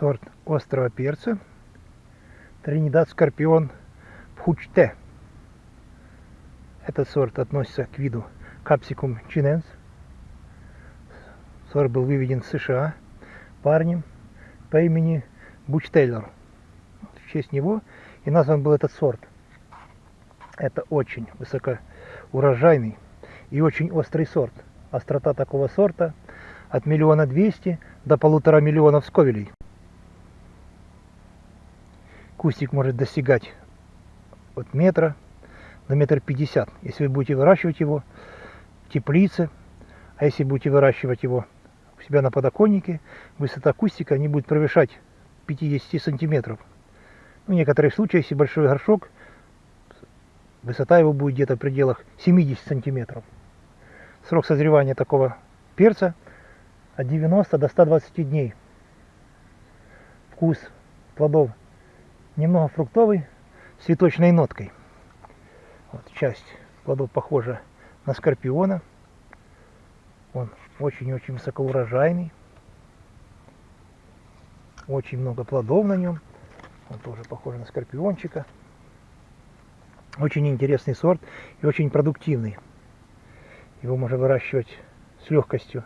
сорт острого перца Тринидад Скорпион Пхучте. Этот сорт относится к виду Capsicum chinense. Сорт был выведен в США парнем по имени Буч Тейлор. В честь него и назван был этот сорт. Это очень высокоурожайный и очень острый сорт. Острота такого сорта от миллиона двести до полутора миллионов сковелей. Кустик может достигать от метра до метр пятьдесят, если вы будете выращивать его в теплице, а если будете выращивать его у себя на подоконнике, высота кустика не будет превышать 50 сантиметров. В некоторых случаях, если большой горшок, высота его будет где-то в пределах 70 сантиметров. Срок созревания такого перца от 90 до 120 дней. Вкус плодов немного фруктовый, с цветочной ноткой. Вот часть плодов похожа на скорпиона. Он очень-очень высокоурожайный. Очень много плодов на нем. Он тоже похож на скорпиончика. Очень интересный сорт и очень продуктивный. Его можно выращивать с легкостью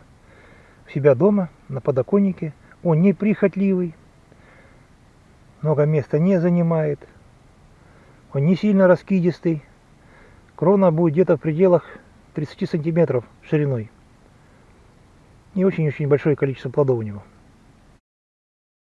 у себя дома, на подоконнике. Он неприхотливый, много места не занимает. Он не сильно раскидистый. Крона будет где-то в пределах 30 сантиметров шириной. И очень-очень большое количество плодов у него.